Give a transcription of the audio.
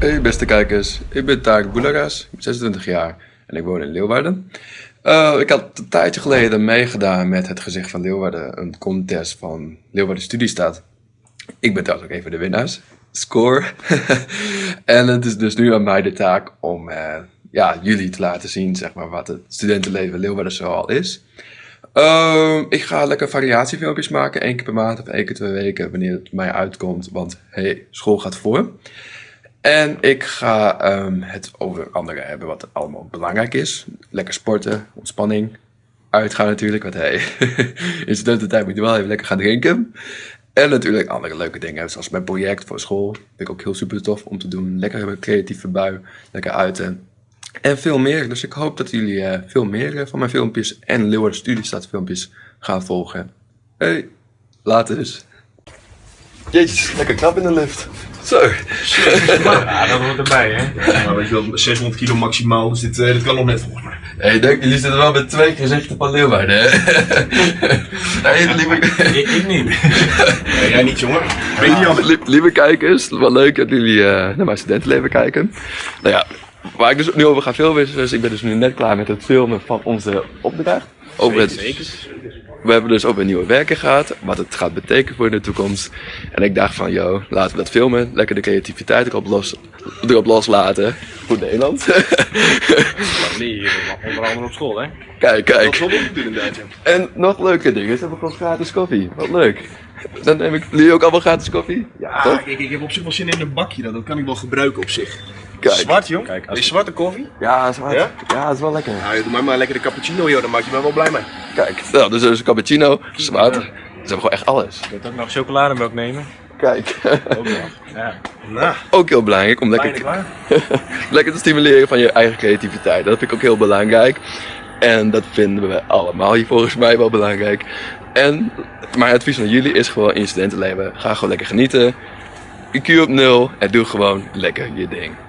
Hoi beste kijkers, ik ben Tarek ben 26 jaar en ik woon in Leeuwarden. Uh, ik had een tijdje geleden meegedaan met het gezicht van Leeuwarden, een contest van Leeuwarden Studiestaat. Ik ben trouwens ook een van de winnaars, score. en het is dus nu aan mij de taak om uh, ja, jullie te laten zien zeg maar, wat het studentenleven Leeuwarden zoal is. Uh, ik ga lekker variatiefilmpjes maken, één keer per maand of één keer twee weken, wanneer het mij uitkomt, want hey, school gaat voor. En ik ga um, het over andere hebben wat allemaal belangrijk is. Lekker sporten, ontspanning, uitgaan natuurlijk, want hey, in studententijd moet je wel even lekker gaan drinken. En natuurlijk andere leuke dingen, zoals mijn project voor school. Vind ik ook heel super tof om te doen. Lekker creatieve bui, lekker uiten. En veel meer. Dus ik hoop dat jullie uh, veel meer uh, van mijn filmpjes en Leeuwarden Studiestad filmpjes gaan volgen. Hey, later dus. Jezus, lekker knap in de lift. Zo. Ja, dat hoort erbij, hè? Ja, weet je wel, 600 kilo maximaal, dus dit, uh, dit kan nog net volgens mij. Hey, denk, jullie zitten wel met twee gezichten van Leeuwarden, hè? hey, lieve... ik, ik niet. Nee, jij niet, jongen. Ben je Lieve, lieve kijkers, wel leuk dat jullie uh, naar mijn studentenleven kijken. Nou ja, waar ik dus nu over ga filmen is, dus ik ben dus nu net klaar met het filmen van onze opdracht. Over het, Zeker. We hebben dus over een nieuwe werken gehad, wat het gaat betekenen voor de toekomst. En ik dacht van, yo, laten we dat filmen, lekker de creativiteit erop, los, erop loslaten. Goed Nederland. Nee, hier, onder andere op school, hè? kijk, Dat kijk. is. En nog leuke dingen, ze hebben gewoon gratis koffie. Wat leuk. Dan neem ik jullie ook allemaal gratis koffie. Ja, Toch? kijk, ik heb op zich wel zin in een bakje, dat, dat kan ik wel gebruiken op zich. Kijk. Zwart, jong. Kijk, als- Is zwarte koffie? Ja, waar. Ja? Ja, dat is wel lekker. Nou, doe maar maar lekker de cappuccino, joh, daar maak je me wel blij mee. Kijk, nou, dus er is een cappuccino, zwart. Ze hebben gewoon echt alles. Je kunt ook nog chocolademelk nemen. Kijk. Ook nog. Ja. Nou, ook heel belangrijk om lekker, te- lekker te stimuleren van je eigen creativiteit. Dat vind ik ook heel belangrijk. En dat vinden we allemaal hier volgens mij wel belangrijk. En mijn advies aan jullie is gewoon in je studentenleven, ga gewoon lekker genieten. IQ op nul en doe gewoon lekker je ding.